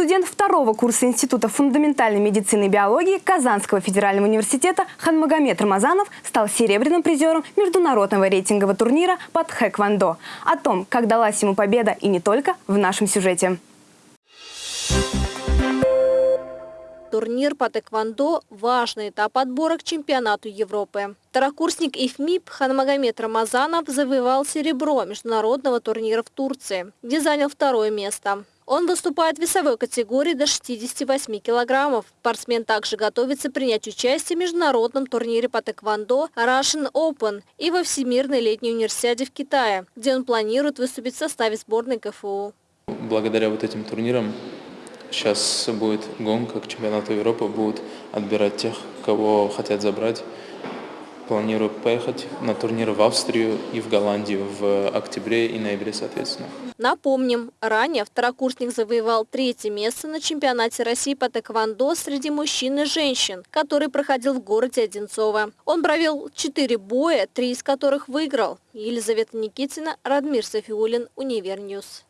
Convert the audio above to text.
Студент второго курса Института фундаментальной медицины и биологии Казанского федерального университета Ханмагомед Рамазанов стал серебряным призером международного рейтингового турнира под хэквондо. О том, как далась ему победа и не только, в нашем сюжете. Турнир по тэквондо – важный этап отбора к чемпионату Европы. Второкурсник ИФМИП Ханмагомед Рамазанов завоевал серебро международного турнира в Турции, где занял второе место. Он выступает в весовой категории до 68 килограммов. Спортсмен также готовится принять участие в международном турнире по тэквондо Russian Open и во Всемирной летней универсиаде в Китае, где он планирует выступить в составе сборной КФУ. Благодаря вот этим турнирам сейчас будет гонка к чемпионату Европы, будут отбирать тех, кого хотят забрать планирую поехать на турнир в Австрию и в Голландию в октябре и ноябре, соответственно. Напомним, ранее второкурсник завоевал третье место на чемпионате России по тэквондо среди мужчин и женщин, который проходил в городе Одинцово. Он провел четыре боя, три из которых выиграл. Елизавета Никитина, Радмир Сафиуллин, Univer News.